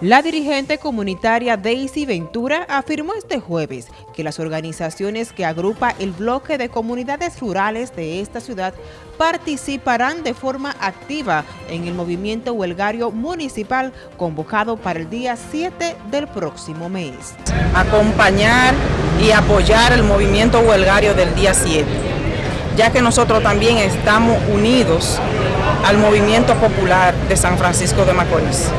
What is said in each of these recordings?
La dirigente comunitaria Daisy Ventura afirmó este jueves que las organizaciones que agrupa el bloque de comunidades rurales de esta ciudad participarán de forma activa en el movimiento huelgario municipal convocado para el día 7 del próximo mes. Acompañar y apoyar el movimiento huelgario del día 7, ya que nosotros también estamos unidos al movimiento popular de San Francisco de Macorís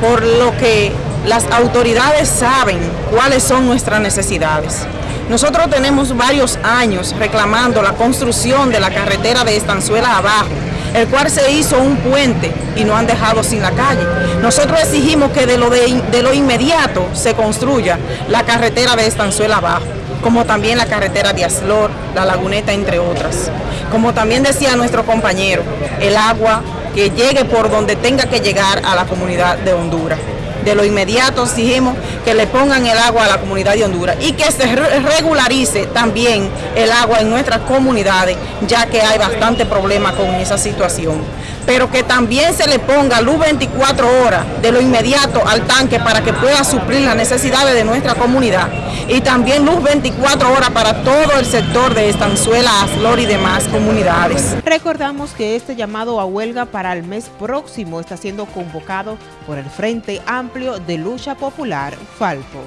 por lo que las autoridades saben cuáles son nuestras necesidades. Nosotros tenemos varios años reclamando la construcción de la carretera de Estanzuela abajo, el cual se hizo un puente y no han dejado sin la calle. Nosotros exigimos que de lo, de, de lo inmediato se construya la carretera de Estanzuela abajo, como también la carretera de Aslor, la Laguneta, entre otras. Como también decía nuestro compañero, el agua que llegue por donde tenga que llegar a la comunidad de Honduras. De lo inmediato exigimos que le pongan el agua a la comunidad de Honduras y que se regularice también el agua en nuestras comunidades, ya que hay bastante problema con esa situación. Pero que también se le ponga luz 24 horas de lo inmediato al tanque para que pueda suplir las necesidades de nuestra comunidad y también luz 24 horas para todo el sector de Estanzuela, Aslor y demás comunidades. Recordamos que este llamado a huelga para el mes próximo está siendo convocado por el Frente De Lucha Popular, Falpo.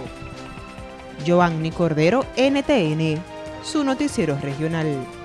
Giovanni Cordero, NTN, su noticiero regional.